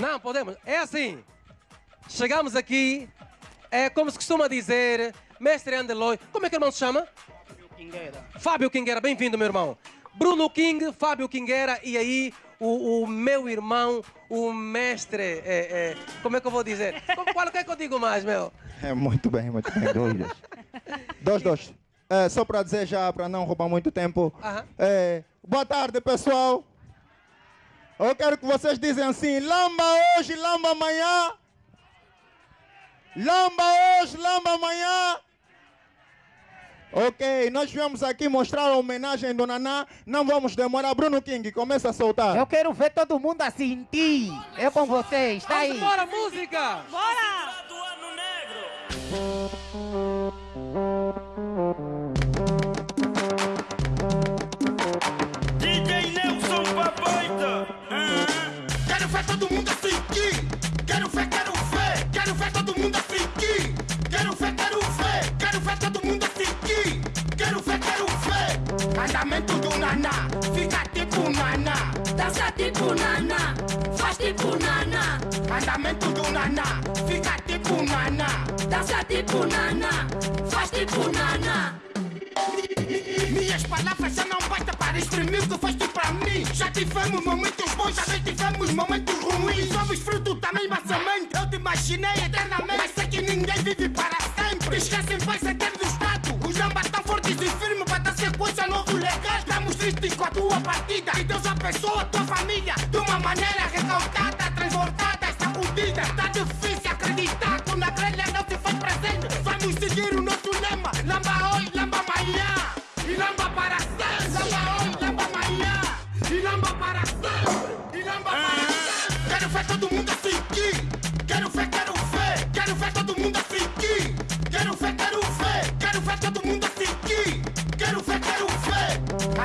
Não, podemos. É assim. Chegamos aqui, é como se costuma dizer, mestre Andeloy. Como é que o irmão se chama? Fábio Quingueira. Fábio Quingueira, bem-vindo, meu irmão. Bruno King, Fábio Quingueira e aí o, o meu irmão, o mestre. É, é, como é que eu vou dizer? Como- Qual é que eu digo mais, meu? É, muito bem, muito bem. Dois, dois. É, só para dizer já, para não roubar muito tempo. Aham. É, boa tarde, pessoal. Eu quero que vocês dizem assim, lamba hoje, lamba amanhã. Lamba hoje, lamba amanhã. Ok, nós viemos aqui mostrar a homenagem do Naná. Não vamos demorar. Bruno King, começa a soltar. Eu quero ver todo mundo a sentir. Eu com vocês, tá Vamos aí. embora, música! Bora! Ver todo mundo assim aqui. Quero ver, quero ver. Quero ver todo mundo assim aqui. Quero ver, quero ver. Quero ver todo mundo assim aqui. Quero ver, quero ver. Andamento do naná. Fica tipo naná. Dança tipo nana, faz tipo nana, Andamento do naná. Fica tipo naná. dança tipo nana, faz tipo nana. Minhas palavras já não bastam para exprimir o que tu para mim. Já tivemos momentos bons, também tivemos momentos ruins. Somos fruto da mesma semente. Eu te imaginei eternamente, mas sei que ninguém vive para sempre. Esquecem, vai ser ter do Estado. Os jambas tão fortes e firmes para dar sequência novo legado. Estamos tristes com a tua partida. E Deus abençoa a tua família de uma maneira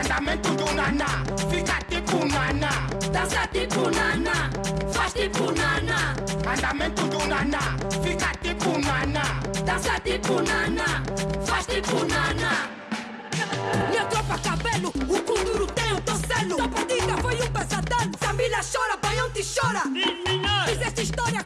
Andamento do naná. Fica tipo naná. Dança tipo nana, faz tipo nana, Andamento do naná. Fica tipo naná. dança tipo nana, faz tipo nana. Minha tropa cabelo, o kuduro tem o torcelo Tua partida foi um pesadelo Família chora, baião te chora Fizeste história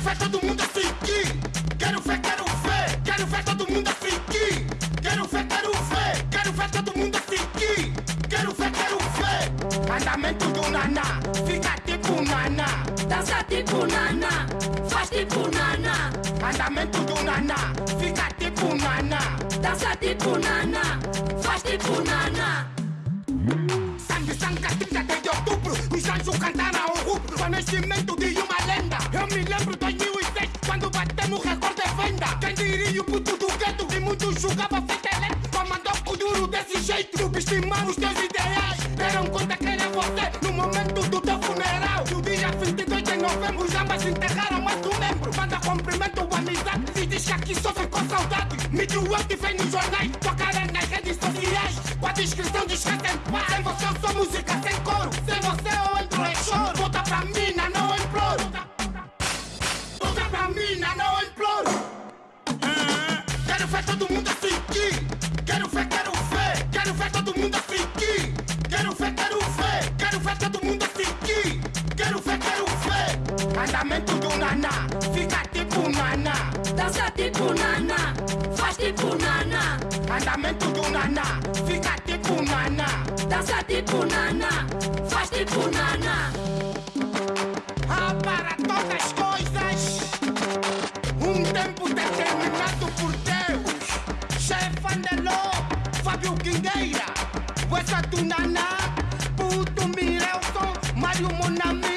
Quero ver todo mundo assim. Quero ver, quero ver. Quero ver todo mundo assim. Quero ver, quero ver. Quero ver todo mundo assim. Quero ver, quero ver. Andamento do naná. Fica tipo naná. Dança tipo nana, faz tipo nana, Andamento do naná. Fica tipo naná. dança tipo nana, faz tipo nana. Sangue, sangue, 30 de outubro. Os anjos cantaram julgava feita lento. Comandou o duro desse jeito. Subestimamos teus ideais. Deram conta que era você no momento do teu funeral. No dia 22 de novembro, os ambas enterraram mais um membro. Manda cumprimento o amizade. Se diz que aqui sofre com saudade. Mídio que vem nos jornais. Tua cara nas redes sociais. Com a descrição paz. Sem você eu sou música sem coro. Sem você eu entro em choro. Volta pra mina, não imploro. Volta pra mina, não imploro. Quero ver todo mundo tipo nana, andamento do nana, fica tipo nana, dança tipo nana, faz tipo nana. Ah, para todas as coisas, um tempo determinado por Deus. Chefe Andeló, Fábio Guindeira, Wessa do Nana, Puto Mirelson, Mário Monami.